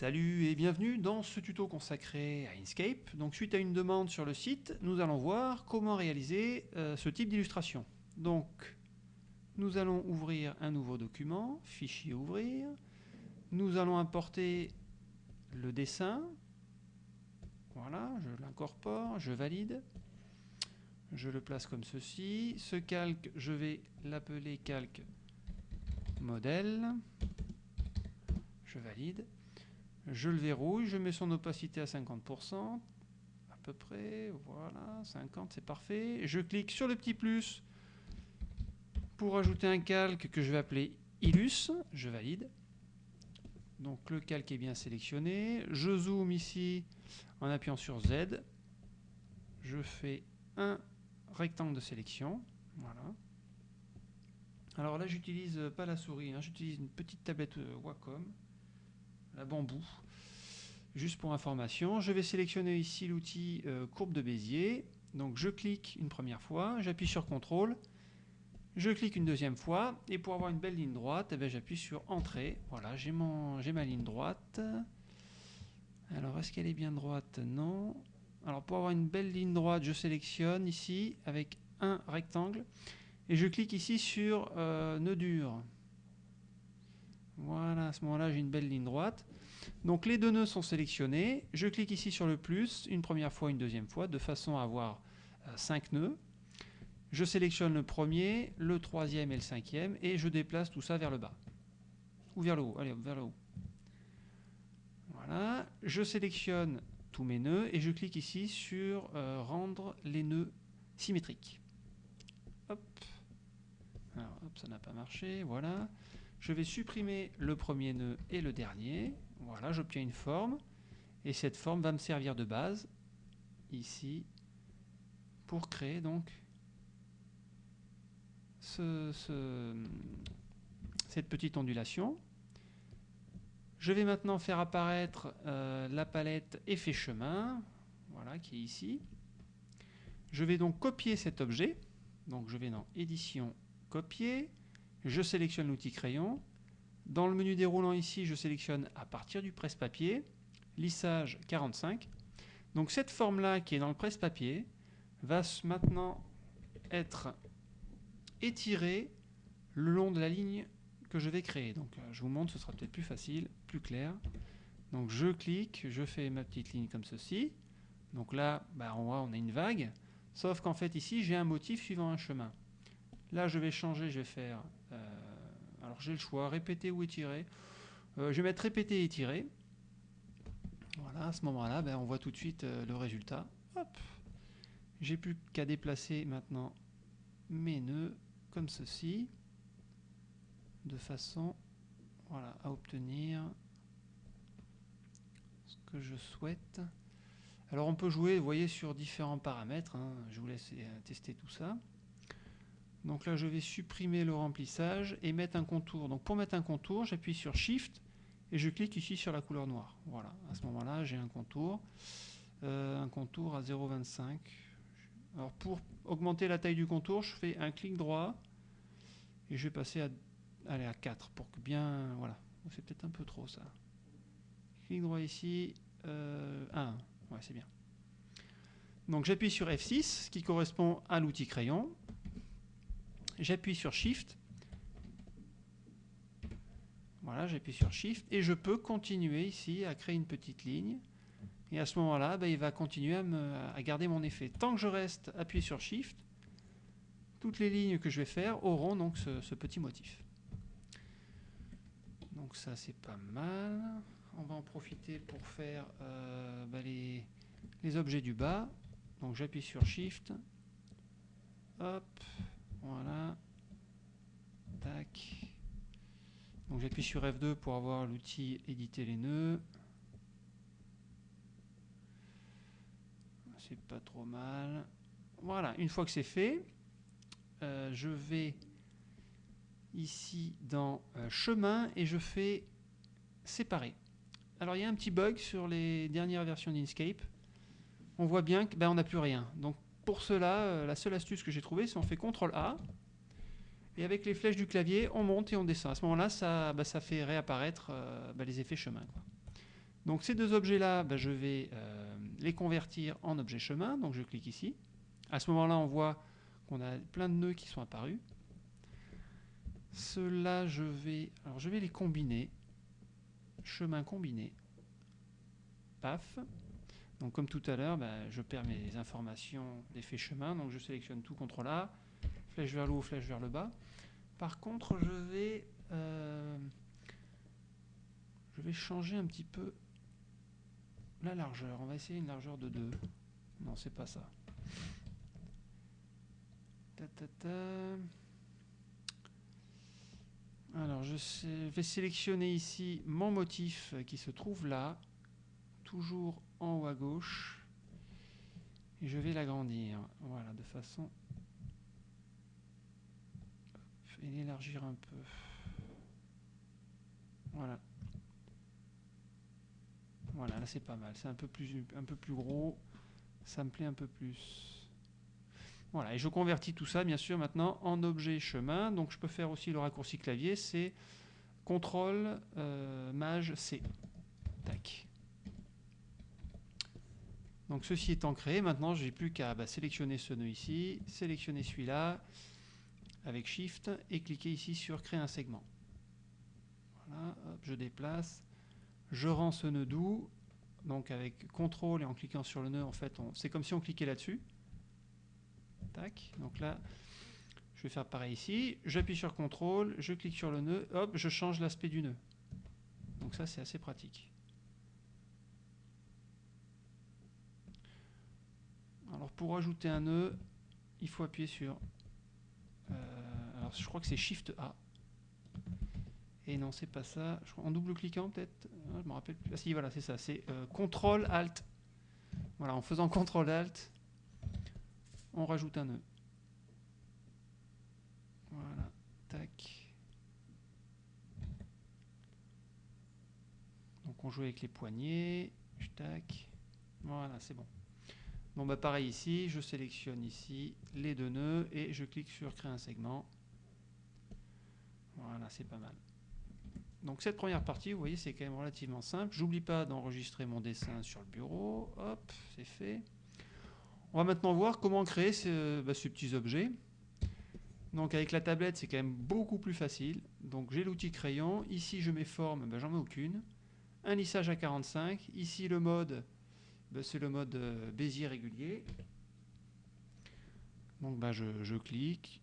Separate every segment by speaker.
Speaker 1: Salut et bienvenue dans ce tuto consacré à Inkscape. Donc suite à une demande sur le site, nous allons voir comment réaliser euh, ce type d'illustration. Donc nous allons ouvrir un nouveau document, fichier ouvrir. Nous allons importer le dessin. Voilà, je l'incorpore, je valide. Je le place comme ceci. Ce calque, je vais l'appeler calque modèle. Je valide. Je le verrouille, je mets son opacité à 50%, à peu près, voilà, 50, c'est parfait. Je clique sur le petit plus pour ajouter un calque que je vais appeler Illus, je valide. Donc le calque est bien sélectionné. Je zoome ici en appuyant sur Z. Je fais un rectangle de sélection. Voilà. Alors là, j'utilise pas la souris, hein, j'utilise une petite tablette euh, Wacom la bambou. Juste pour information, je vais sélectionner ici l'outil euh, courbe de Bézier. Donc je clique une première fois, j'appuie sur CTRL, je clique une deuxième fois, et pour avoir une belle ligne droite, eh j'appuie sur Entrée. Voilà, j'ai ma ligne droite. Alors, est-ce qu'elle est bien droite? Non. Alors, pour avoir une belle ligne droite, je sélectionne ici avec un rectangle, et je clique ici sur euh, Nœud dur. Voilà, à ce moment-là, j'ai une belle ligne droite. Donc les deux nœuds sont sélectionnés. Je clique ici sur le plus, une première fois, une deuxième fois, de façon à avoir 5 euh, nœuds. Je sélectionne le premier, le troisième et le cinquième, et je déplace tout ça vers le bas. Ou vers le haut, allez, vers le haut. Voilà, je sélectionne tous mes nœuds, et je clique ici sur euh, rendre les nœuds symétriques. Hop. Alors, hop, ça n'a pas marché, voilà. Je vais supprimer le premier nœud et le dernier. Voilà, j'obtiens une forme. Et cette forme va me servir de base, ici, pour créer donc ce, cette petite ondulation. Je vais maintenant faire apparaître euh, la palette effet chemin, voilà, qui est ici. Je vais donc copier cet objet. Donc je vais dans édition, copier. Je sélectionne l'outil crayon. Dans le menu déroulant ici, je sélectionne à partir du presse-papier, lissage 45. Donc cette forme-là qui est dans le presse-papier va maintenant être étirée le long de la ligne que je vais créer. Donc euh, je vous montre, ce sera peut-être plus facile, plus clair. Donc je clique, je fais ma petite ligne comme ceci. Donc là, bah, on voit, on a une vague. Sauf qu'en fait ici, j'ai un motif suivant un chemin. Là, je vais changer, je vais faire... Euh, alors j'ai le choix, répéter ou étirer. Euh, je vais mettre répéter et étirer. Voilà, à ce moment-là, ben, on voit tout de suite euh, le résultat. Hop J'ai plus qu'à déplacer maintenant mes nœuds comme ceci, de façon voilà, à obtenir ce que je souhaite. Alors on peut jouer, vous voyez, sur différents paramètres. Hein. Je vous laisse tester tout ça. Donc là, je vais supprimer le remplissage et mettre un contour. Donc pour mettre un contour, j'appuie sur Shift et je clique ici sur la couleur noire. Voilà, à ce moment-là, j'ai un contour. Euh, un contour à 0,25. Alors pour augmenter la taille du contour, je fais un clic droit et je vais passer à, aller à 4 pour que bien... Voilà, c'est peut-être un peu trop ça. Clic droit ici, euh, 1. Ouais, c'est bien. Donc j'appuie sur F6, ce qui correspond à l'outil crayon j'appuie sur Shift. Voilà, j'appuie sur Shift et je peux continuer ici à créer une petite ligne. Et à ce moment-là, ben, il va continuer à, garder mon effet. Tant que je reste appuyé sur Shift, toutes les lignes que je vais faire auront donc ce, petit motif. Donc ça, c'est pas mal. On va en profiter pour faire euh, ben, les, les objets du bas. Donc j'appuie sur Shift. Hop. Voilà. Tac. Donc j'appuie sur F2 pour avoir l'outil éditer les nœuds. C'est pas trop mal. Voilà, une fois que c'est fait, euh, je vais ici dans euh, chemin et je fais séparer. Alors il y a un petit bug sur les dernières versions d'Inkscape. On voit bien qu'on ben, n'a plus rien. Donc pour cela, euh, la seule astuce que j'ai trouvée, c'est on fait CTRL A, et avec les flèches du clavier, on monte et on descend. À ce moment-là, ça, bah, fait réapparaître euh, bah, les effets chemin. Donc ces deux objets-là, ben, je vais euh, les convertir en objets chemin. Donc je clique ici. À ce moment-là, on voit qu'on a plein de nœuds qui sont apparus. Ceux-là, je je vais les combiner. Chemin combiné. Paf. Donc comme tout à l'heure, ben, je perds mes informations d'effet chemin. Donc je sélectionne tout CTRL A, flèche vers le haut, flèche vers le bas. Par contre, je vais, euh, je vais changer un petit peu la largeur. On va essayer une largeur de 2. Non, c'est pas ça. Alors, je vais sélectionner ici mon motif qui se trouve là, toujours en haut à gauche. Et je vais l'agrandir. Voilà, de façon et l'élargir un peu. Voilà. Voilà, là c'est pas mal. C'est un peu plus un peu plus gros. Ça me plaît un peu plus. Voilà, et je convertis tout ça, bien sûr, maintenant en objet chemin. Donc je peux faire aussi le raccourci clavier, c'est CTRL euh, Maj C. Tac. Donc ceci étant créé, maintenant je n'ai plus qu'à bah, sélectionner ce nœud ici, sélectionner celui-là, avec Shift et cliquer ici sur Créer un segment. Voilà, je déplace, je rends ce nœud doux, donc avec CTRL et en cliquant sur le nœud, en fait, c'est comme si on cliquait là-dessus. Tac, donc là, je vais faire pareil ici, j'appuie sur CTRL, je clique sur le nœud, hop, je change l'aspect du nœud. Donc ça, c'est assez pratique. Alors pour ajouter un nœud, il faut appuyer sur euh, alors je crois que c'est Shift A. Et non, c'est pas ça. en double cliquant peut-être. Ah, je me rappelle plus. Ah si, voilà, c'est ça. C'est euh, Ctrl Alt. Voilà, en faisant Ctrl Alt, on rajoute un nœud. Voilà, tac. Donc on joue avec les poignets. Tac. Voilà, c'est bon. Bon bah pareil ici, je sélectionne ici les deux nœuds et je clique sur créer un segment. Voilà, c'est pas mal. Donc cette première partie, vous voyez, c'est quand même relativement simple. J'oublie pas d'enregistrer mon dessin sur le bureau. Hop, c'est fait. On va maintenant voir comment créer ce, bah, ces petits objets. Donc avec la tablette, c'est quand même beaucoup plus facile. Donc j'ai l'outil crayon. Ici, je mets forme, bah, j'en mets aucune. Un lissage à 45. Ici, le mode ben, c'est le mode euh, Bézier régulier. Donc ben, je, clique,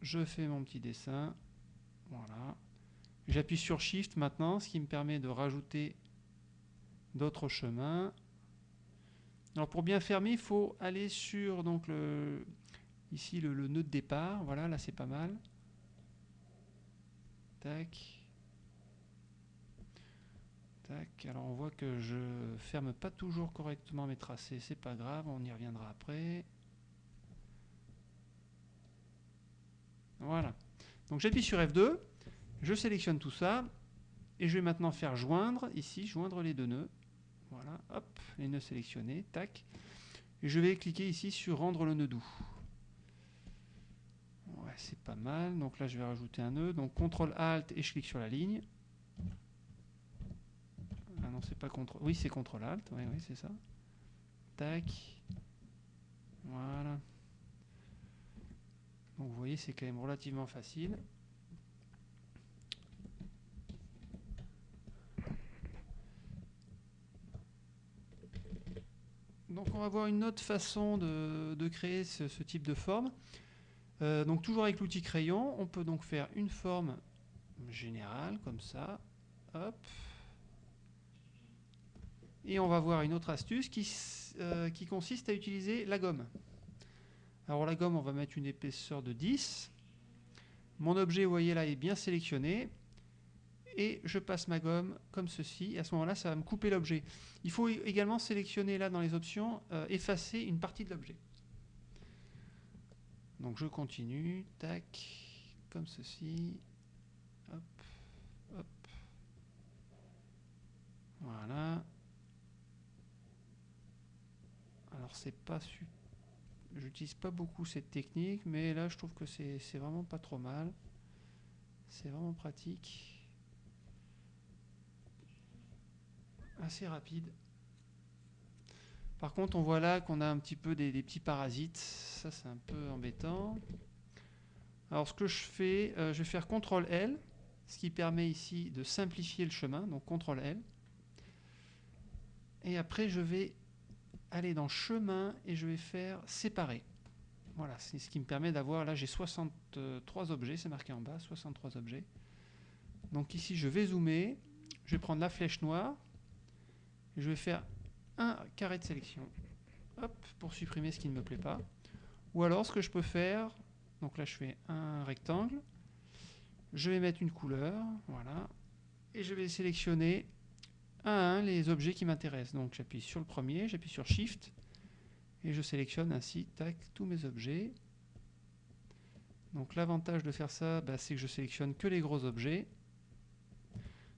Speaker 1: je fais mon petit dessin. Voilà. J'appuie sur Shift maintenant, ce qui me permet de rajouter d'autres chemins. Alors pour bien fermer, il faut aller sur donc le, ici le, le nœud de départ. Voilà, là c'est pas mal. Tac alors on voit que je ferme pas toujours correctement mes tracés, c'est pas grave, on y reviendra après. Voilà. Donc j'appuie sur F2, je sélectionne tout ça, et je vais maintenant faire joindre, ici, joindre les deux nœuds. Voilà, hop, les nœuds sélectionnés, tac. Et je vais cliquer ici sur rendre le nœud doux. Ouais, c'est pas mal. Donc là, je vais rajouter un nœud. Donc CTRL ALT et je clique sur la ligne. Ah non, c'est pas. Oui, c'est contrôle alt. Oui, oui, c'est ça. Tac. Voilà. Donc vous voyez, c'est quand même relativement facile. Donc on va voir une autre façon de, créer ce, type de forme. Euh, donc toujours avec l'outil crayon, on peut donc faire une forme générale comme ça. Hop. Et on va voir une autre astuce qui, euh, qui consiste à utiliser la gomme. Alors la gomme, on va mettre une épaisseur de 10. Mon objet, vous voyez là, est bien sélectionné. Et je passe ma gomme comme ceci. Et à ce moment-là, ça va me couper l'objet. Il faut également sélectionner là dans les options, euh, effacer une partie de l'objet. Donc je continue, tac, comme ceci. Hop, hop. Voilà. Alors c'est pas J'utilise pas beaucoup cette technique, mais là je trouve que c'est vraiment pas trop mal. C'est vraiment pratique. assez rapide. Par contre, on voit là qu'on a un petit peu des, petits parasites. Ça, c'est un peu embêtant. Alors, ce que je fais, euh, je vais faire CTRL L, ce qui permet ici de simplifier le chemin. Donc, CTRL L. Et après, je vais aller dans chemin et je vais faire séparer. Voilà, c'est ce qui me permet d'avoir, là j'ai 63 objets, c'est marqué en bas, 63 objets. Donc ici je vais zoomer, je vais prendre la flèche noire, je vais faire un carré de sélection, hop, pour supprimer ce qui ne me plaît pas. Ou alors ce que je peux faire, donc là je fais un rectangle, je vais mettre une couleur, voilà, et je vais sélectionner les objets qui m'intéressent. Donc j'appuie sur le premier, j'appuie sur Shift, et je sélectionne ainsi tous mes objets. Donc l'avantage de faire ça, bah, c'est que je sélectionne que les gros objets.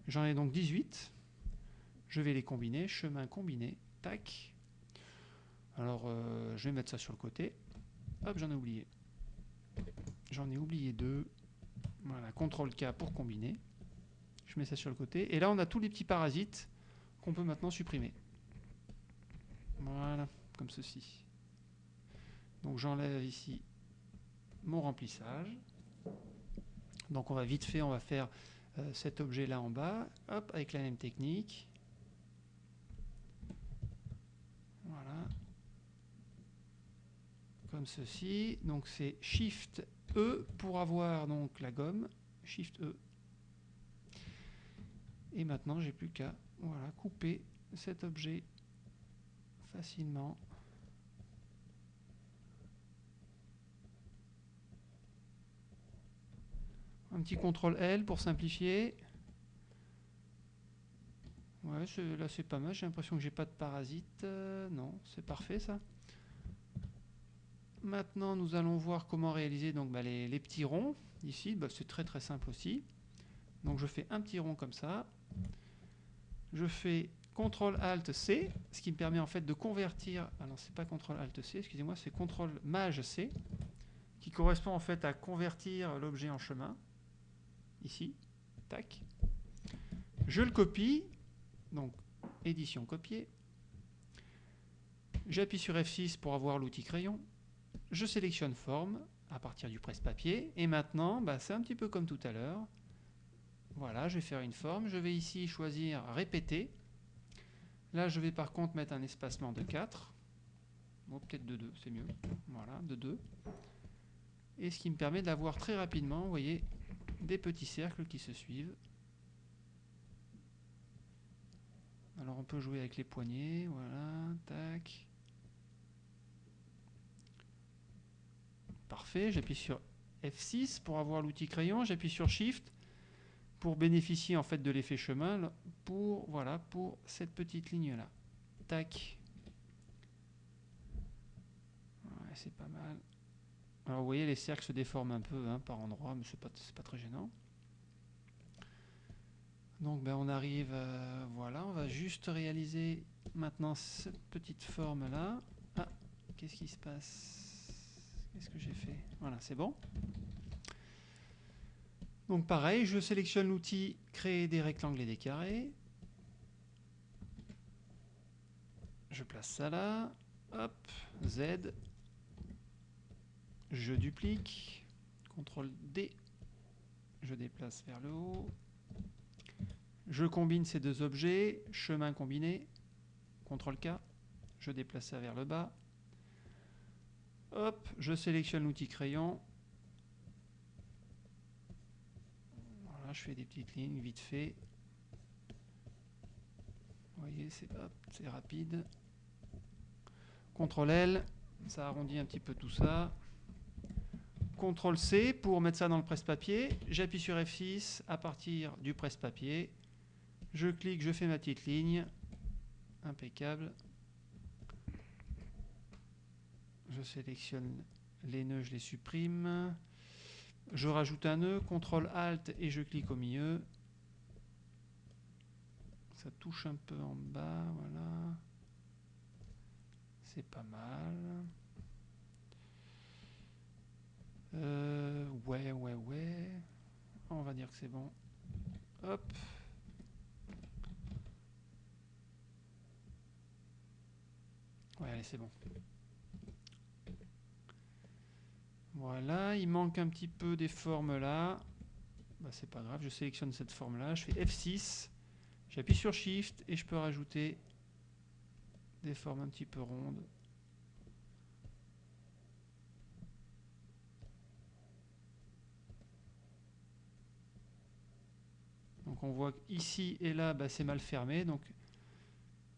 Speaker 1: J'en ai donc 18. Je vais les combiner, chemin combiné, tac. Alors euh, je vais mettre ça sur le côté. Hop, j'en ai oublié. J'en ai oublié deux. Voilà, CTRL K pour combiner. Je mets ça sur le côté. Et là, on a tous les petits parasites qu'on peut maintenant supprimer. Voilà, comme ceci. Donc j'enlève ici mon remplissage. Donc on va vite fait, on va faire euh, cet objet là en bas, hop, avec la même technique. Voilà. Comme ceci. Donc c'est Shift E pour avoir donc la gomme. Shift E. Et maintenant j'ai plus qu'à voilà, couper cet objet facilement. Un petit CTRL L pour simplifier. Ouais, là c'est pas mal. J'ai l'impression que j'ai pas de parasites. Euh, non, c'est parfait ça. Maintenant, nous allons voir comment réaliser donc, bah, les, petits ronds. Ici, bah, c'est très très simple aussi. Donc je fais un petit rond comme ça. Je fais CTRL ALT C, ce qui me permet en fait de convertir. Ah non, c'est pas CTRL ALT C, excusez-moi, c'est CTRL MAJ C, qui correspond en fait à convertir l'objet en chemin ici, tac. Je le copie, donc édition copier. J'appuie sur F6 pour avoir l'outil crayon. Je sélectionne forme à partir du presse-papier. Et maintenant, bah, c'est un petit peu comme tout à l'heure. Voilà, je vais faire une forme. Je vais ici choisir répéter. Là, je vais par contre mettre un espacement de 4. Bon, peut-être de 2, c'est mieux. Voilà, de 2. Et ce qui me permet d'avoir très rapidement, vous voyez, des petits cercles qui se suivent. Alors on peut jouer avec les poignets, voilà, tac. Parfait, j'appuie sur F6 pour avoir l'outil crayon, j'appuie sur Shift pour bénéficier en fait de l'effet chemin pour voilà pour cette petite ligne là. Tac. c'est pas mal. Alors vous voyez, les cercles se déforment un peu hein, par endroits, mais c'est pas, pas très gênant. Donc ben, on arrive, euh, voilà, on va juste réaliser maintenant cette petite forme là. Ah, qu'est-ce qui se passe? Qu'est-ce que j'ai fait? Voilà, c'est bon? Donc pareil, je sélectionne l'outil créer des rectangles et des carrés. Je place ça là. Hop, Z, je duplique, CTRL D, je déplace vers le haut, je combine ces deux objets, chemin combiné, CTRL K, je déplace ça vers le bas, hop, je sélectionne l'outil crayon, voilà, je fais des petites lignes vite fait, vous voyez, c'est rapide, CTRL L, ça arrondit un petit peu tout ça. CTRL C pour mettre ça dans le presse-papier. J'appuie sur F6 à partir du presse-papier. Je clique, je fais ma petite ligne. Impeccable. Je sélectionne les nœuds, je les supprime. Je rajoute un nœud, CTRL ALT et je clique au milieu. Ça touche un peu en bas, voilà. C'est pas mal. Euh, ouais, ouais, ouais. On va dire que c'est bon. Hop. Ouais, allez, c'est bon. Voilà, il manque un petit peu des formes là. Bah, c'est pas grave, je sélectionne cette forme là, je fais F6, j'appuie sur Shift et je peux rajouter des formes un petit peu rondes. Donc on voit ici et là, bah, c'est mal fermé. Donc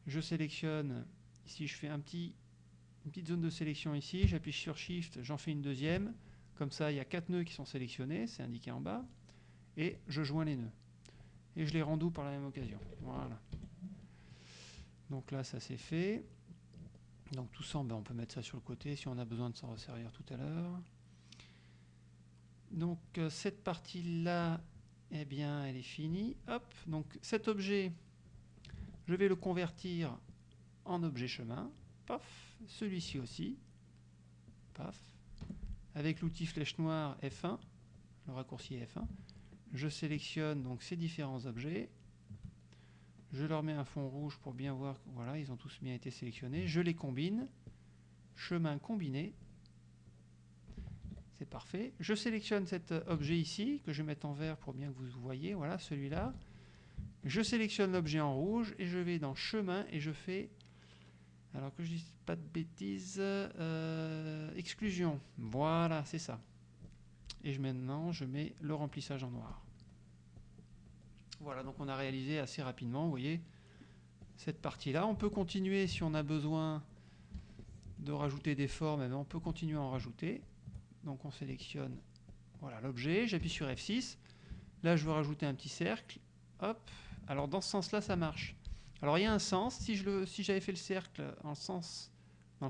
Speaker 1: je sélectionne, ici je fais un petit, une petite zone de sélection ici, j'appuie sur Shift, j'en fais une deuxième. Comme ça, il y a quatre nœuds qui sont sélectionnés, c'est indiqué en bas. Et je joins les nœuds. Et je les rends doux par la même occasion. Voilà. Donc là, ça c'est fait. Donc tout ça, ben, on peut mettre ça sur le côté si on a besoin de s'en resservir tout à l'heure. Donc euh, cette partie-là, eh bien, elle est finie. Hop, donc cet objet, je vais le convertir en objet chemin. Paf, celui-ci aussi. Paf. Avec l'outil flèche noire F1, le raccourci F1, je sélectionne donc ces différents objets. Je leur mets un fond rouge pour bien voir que voilà, ils ont tous bien été sélectionnés. Je les combine. Chemin combiné. C'est parfait. Je sélectionne cet objet ici, que je vais mettre en vert pour bien que vous voyez. Voilà, celui-là. Je sélectionne l'objet en rouge et je vais dans chemin et je fais, alors que je dise pas de bêtises, euh, exclusion. Voilà, c'est ça. Et maintenant, je mets le remplissage en noir. Voilà, donc on a réalisé assez rapidement, vous voyez, cette partie-là. On peut continuer si on a besoin de rajouter des formes, eh on peut continuer à en rajouter. Donc on sélectionne voilà l'objet, j'appuie sur F6. Là, je veux rajouter un petit cercle. Hop. Alors dans ce sens-là, ça marche. Alors il y a un sens. Si j'avais fait le cercle dans le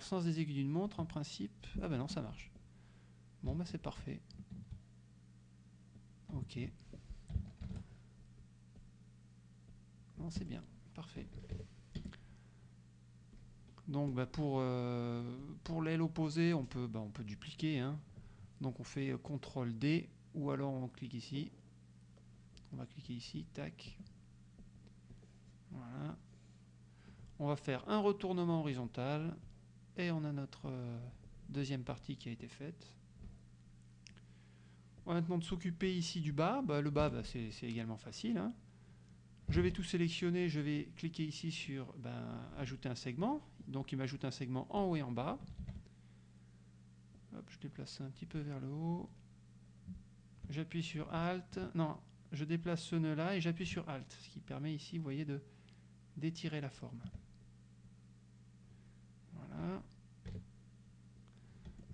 Speaker 1: sens des aiguilles d'une montre, en principe, ah ben non, ça marche. Bon, ben c'est parfait. Ok. Non, c'est bien. Parfait. Donc bah, pour, euh, pour l'aile opposée, on peut, bah, peut dupliquer. Hein. Donc on fait CTRL D ou alors on clique ici. On va cliquer ici, tac. Voilà. On va faire un retournement horizontal et on a notre euh, deuxième partie qui a été faite. On va maintenant s'occuper ici du bas. Bah, le bas, bah, c'est également facile. Hein. Je vais tout sélectionner, je vais cliquer ici sur ben, ajouter un segment. Donc il m'ajoute un segment en haut et en bas. je déplace un petit peu vers le haut. J'appuie sur Alt. Non, je déplace ce nœud là et j'appuie sur Alt, ce qui permet ici, vous voyez, d'étirer la forme. Voilà.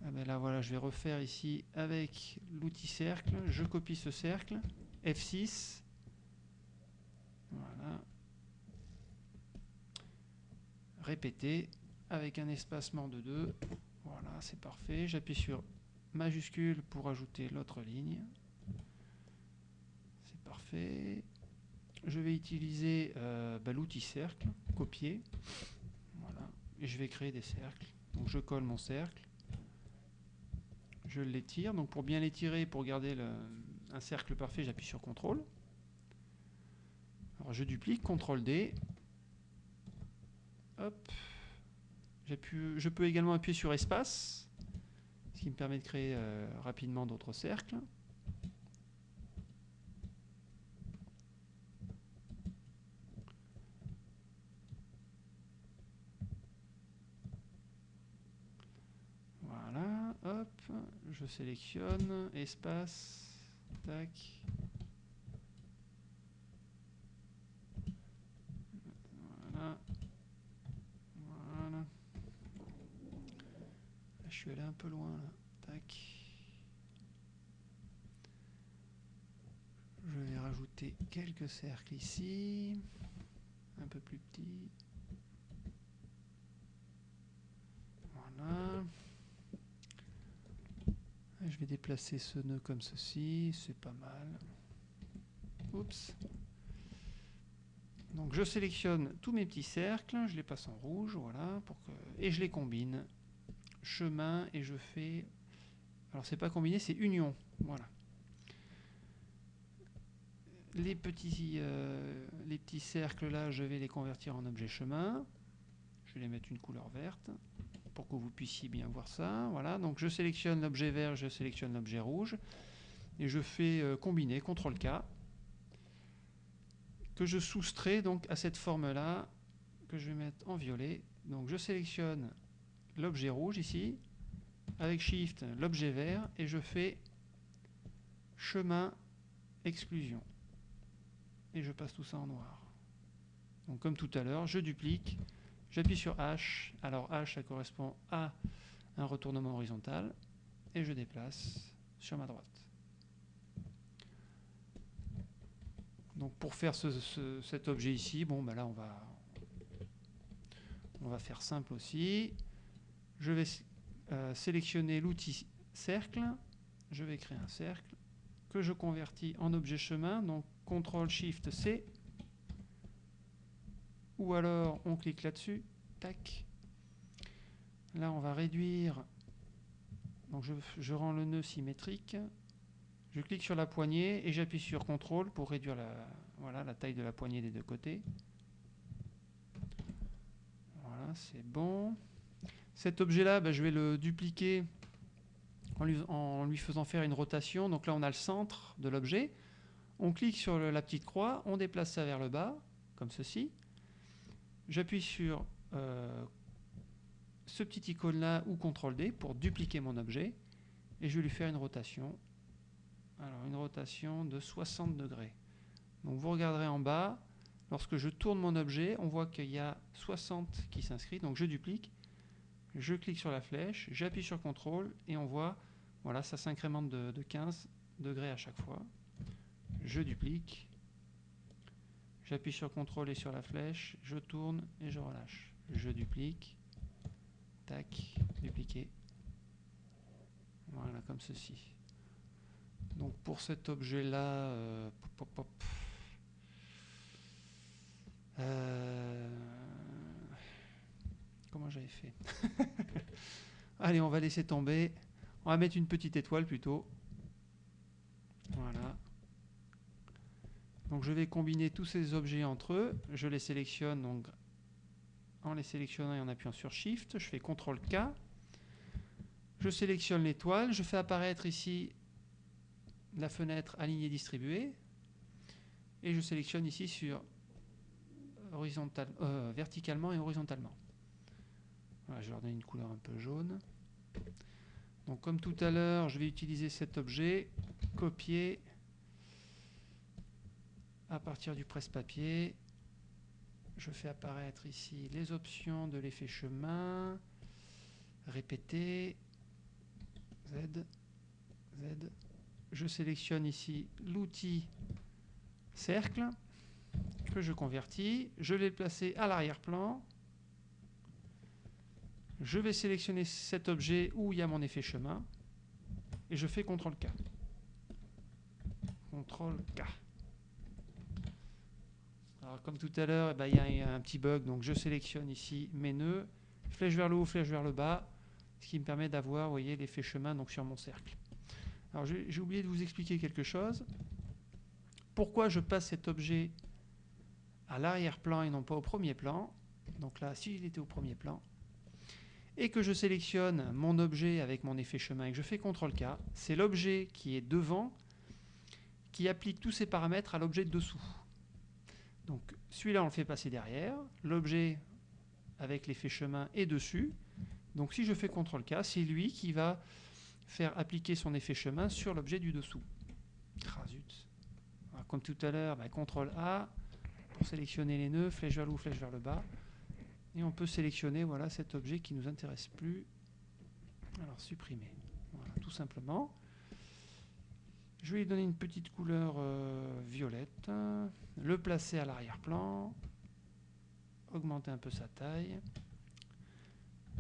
Speaker 1: Ah ben là, voilà, je vais refaire ici avec l'outil cercle. Je copie ce cercle. F6. Voilà. Répéter avec un espacement de 2. Voilà, c'est parfait. J'appuie sur majuscule pour ajouter l'autre ligne. C'est parfait. Je vais utiliser euh, bah, l'outil cercle, copier. Je vais créer des cercles. Donc je colle mon cercle je l'étire. Donc pour bien l'étirer, pour garder un cercle parfait, j'appuie sur CTRL. Alors je duplique, CTRL D. Hop. Je peux également appuyer sur espace, ce qui me permet de créer euh, rapidement d'autres cercles. Je sélectionne, espace, tac. Voilà. Voilà. je suis allé un peu loin là. Tac. Je vais rajouter quelques cercles ici. Un peu plus petits. Voilà. Je vais déplacer ce nœud comme ceci, c'est pas mal. Oups. Donc je sélectionne tous mes petits cercles, je les passe en rouge, voilà, et je les combine. Chemin, et je fais... Alors c'est pas combiné, c'est union, voilà. Les petits, euh, les petits cercles là, je vais les convertir en objet chemin. Je vais les mettre une couleur verte pour que vous puissiez bien voir ça. Voilà, donc je sélectionne l'objet vert, je sélectionne l'objet rouge et je fais euh, combiner, CTRL K, que je soustrais donc à cette forme-là, que je vais mettre en violet. Donc je sélectionne l'objet rouge ici, avec Shift l'objet vert, et je fais chemin exclusion. Et je passe tout ça en noir. Donc comme tout à l'heure, je duplique, j'appuie sur H, alors H ça correspond à un retournement horizontal, et je déplace sur ma droite. Donc pour faire cet objet ici, bon ben là on va, on va faire simple aussi. Je vais euh, sélectionner l'outil cercle, je vais créer un cercle que je convertis en objet chemin, donc CTRL SHIFT C, ou alors on clique là-dessus, tac. Là on va réduire, donc je, rends le nœud symétrique, je clique sur la poignée et j'appuie sur CTRL pour réduire la, voilà, la taille de la poignée des deux côtés. Voilà, c'est bon. Cet objet-là, ben, je vais le dupliquer en lui, faisant faire une rotation. Donc là, on a le centre de l'objet. On clique sur la petite croix, on déplace ça vers le bas, comme ceci. J'appuie sur euh, ce petit icône-là ou CTRL D pour dupliquer mon objet. Et je vais lui faire une rotation alors une rotation de 60 degrés. Donc vous regarderez en bas, lorsque je tourne mon objet, on voit qu'il y a 60 qui s'inscrit, donc je duplique, je clique sur la flèche, j'appuie sur CTRL et on voit, voilà, ça s'incrémente de, 15 degrés à chaque fois. Je duplique, j'appuie sur CTRL et sur la flèche, je tourne et je relâche. Je duplique, tac, dupliquer. Voilà, comme ceci. Donc pour cet objet-là, euh, euh, comment j'avais fait? Allez, on va laisser tomber. On va mettre une petite étoile plutôt. Voilà. Donc je vais combiner tous ces objets entre eux. Je les sélectionne en les sélectionnant et en appuyant sur Shift. Je fais CTRL K. Je sélectionne l'étoile. Je fais apparaître ici la fenêtre alignée distribuée et je sélectionne ici sur euh, verticalement et horizontalement. Je leur donner une couleur un peu jaune. Comme tout à l'heure, je vais utiliser cet objet, copier à partir du presse-papier. Je fais apparaître ici les options de l'effet chemin, répéter, Z, Z, je sélectionne ici l'outil cercle que je convertis. Je vais le placer à l'arrière-plan. Je vais sélectionner cet objet où il y a mon effet chemin et je fais CTRL K. Comme tout à l'heure, eh ben, il y a un petit bug, donc je sélectionne ici mes nœuds, flèche vers le haut, flèche vers le bas, ce qui me permet d'avoir, voyez, l'effet chemin donc sur mon cercle. Alors j'ai oublié de vous expliquer quelque chose. Pourquoi je passe cet objet à l'arrière-plan et non pas au premier plan? Donc là, si était au premier plan, et que je sélectionne mon objet avec mon effet chemin et que je fais CTRL-K, c'est l'objet qui est devant qui applique tous ces paramètres à l'objet de dessous. Donc celui-là, on le fait passer derrière. L'objet avec l'effet chemin est dessus. Donc si je fais CTRL-K, c'est lui qui va faire appliquer son effet chemin sur l'objet du dessous. Ah, zut. comme tout à l'heure, bah, CTRL A pour sélectionner les nœuds, flèche vers le haut, flèche vers le bas. Et on peut sélectionner voilà, cet objet qui ne nous intéresse plus. Alors supprimer. Voilà, tout simplement. Je vais lui donner une petite couleur euh, violette. Le placer à l'arrière-plan. Augmenter un peu sa taille.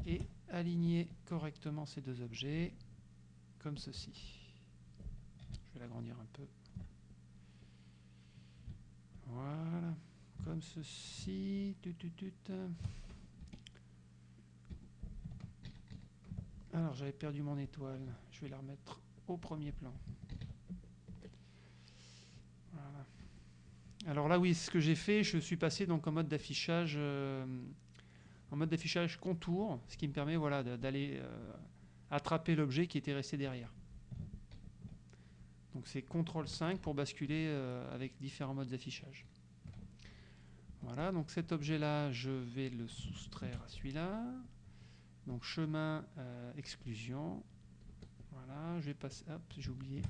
Speaker 1: Et aligner correctement ces deux objets comme ceci. Je vais l'agrandir un peu. Voilà, comme ceci. Alors j'avais perdu mon étoile, je vais la remettre au premier plan. Alors là oui, ce que j'ai fait, je suis passé donc en mode d'affichage euh, contour, ce qui me permet voilà, d'aller euh, attraper l'objet qui était resté derrière. Donc c'est CTRL 5 pour basculer euh, avec différents modes d'affichage. Voilà, donc cet objet-là, je vais le soustraire à celui-là. Donc chemin exclusion. Voilà, je vais passer. Hop, j'ai oublié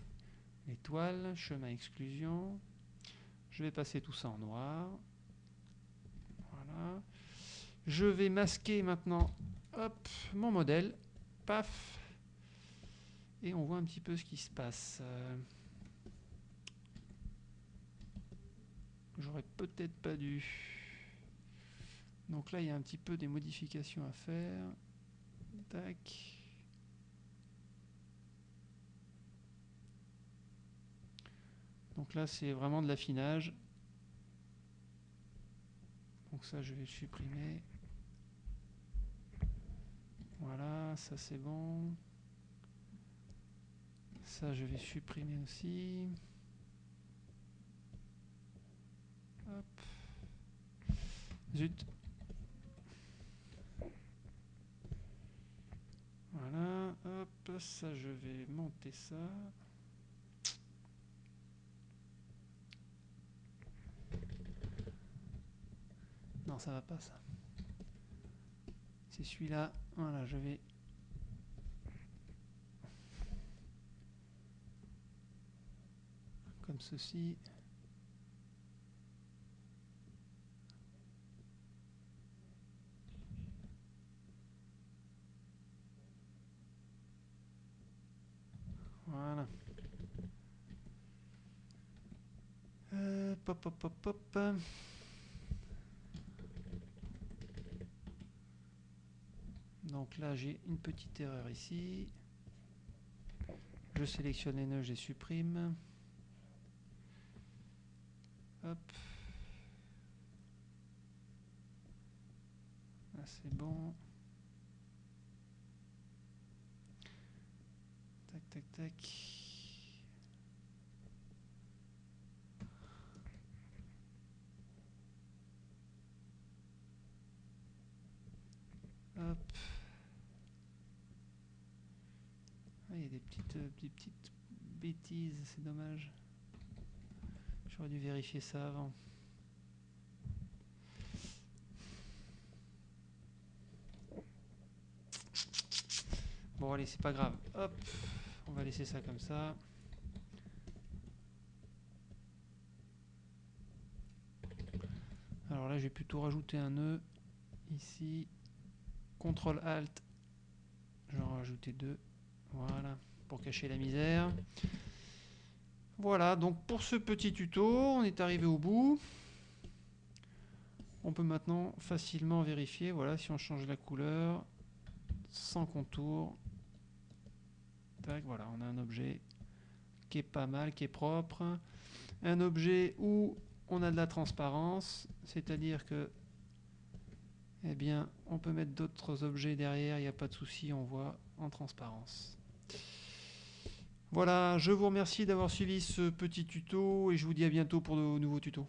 Speaker 1: l'étoile. Chemin exclusion. Je vais passer tout ça en noir. Voilà. Je vais masquer maintenant mon modèle. Paf. Et on voit un petit peu ce qui se passe. J'aurais peut-être pas dû. Donc là, il y a un petit peu des modifications à faire. Tac. Donc là, c'est vraiment de l'affinage. Donc ça, je vais supprimer. Voilà, ça c'est bon. Ça, je vais supprimer aussi. Hop. Zut. Voilà, hop, ça je vais monter ça. Non, ça va pas ça. C'est celui-là. Voilà, je vais comme ceci. Voilà. Euh, pop, pop, pop, pop. Donc là, j'ai une petite erreur ici. Je sélectionne les nœuds, je les supprime. Hop. Là, c'est bon. Tac, tac, tac. Hop. Ah, il y a des petites, euh, des petites c'est dommage. J'aurais dû vérifier ça avant. Bon allez, c'est pas grave. Hop, on va laisser ça comme ça. Alors là, je vais plutôt rajouter un nœud ici. CTRL ALT, j'en rajouter deux. Voilà, pour cacher la misère. Voilà, donc pour ce petit tuto, on est arrivé au bout. On peut maintenant facilement vérifier, voilà, si on change la couleur, sans contour, voilà, on a un objet qui est pas mal, qui est propre. Un objet où on a de la transparence, c'est-à-dire que eh bien, on peut mettre d'autres objets derrière, il n'y a pas de souci, on voit en transparence. Voilà, je vous remercie d'avoir suivi ce petit tuto et je vous dis à bientôt pour de nouveaux tutos.